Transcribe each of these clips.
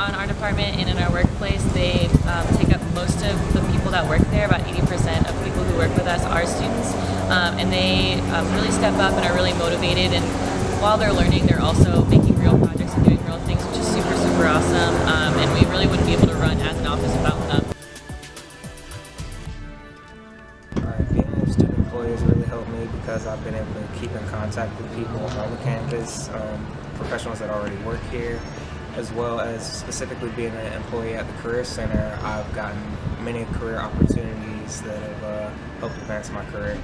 on our department and in our workplace, they um, take up most of the people that work there. About 80% of people who work with us are students, um, and they um, really step up and are really motivated. And while they're learning, they're also making real projects and doing real things, which is super, super awesome. Um, and we really wouldn't be able to run as an office without them. Has really helped me because I've been able to keep in contact with people on the campus, um, professionals that already work here, as well as specifically being an employee at the Career Center. I've gotten many career opportunities that have uh, helped advance my career.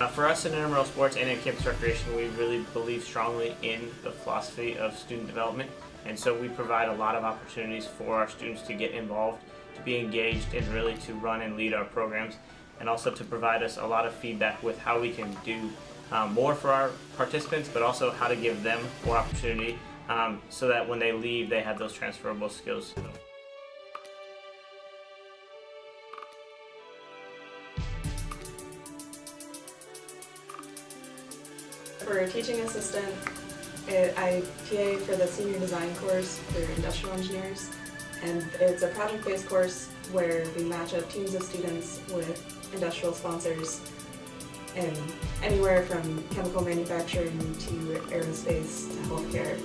Uh, for us in intramural sports and in campus recreation, we really believe strongly in the philosophy of student development, and so we provide a lot of opportunities for our students to get involved, to be engaged, and really to run and lead our programs, and also to provide us a lot of feedback with how we can do um, more for our participants, but also how to give them more opportunity um, so that when they leave, they have those transferable skills. For a teaching assistant, I TA for the senior design course for industrial engineers, and it's a project-based course where we match up teams of students with industrial sponsors in anywhere from chemical manufacturing to aerospace to healthcare,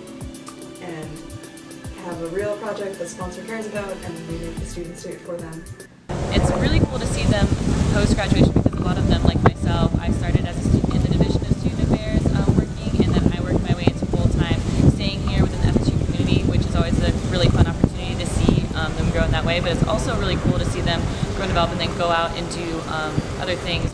and have a real project the sponsor cares about, and we make the students do it for them. It's really cool to see them post-graduation because a lot of them, like myself, I started as a student in the Division of Student Affairs um, working, and then I worked my way into full-time staying here within the FSU community, which is always a really fun opportunity in that way. But it's also really cool to see them grow and develop and then go out and do um, other things.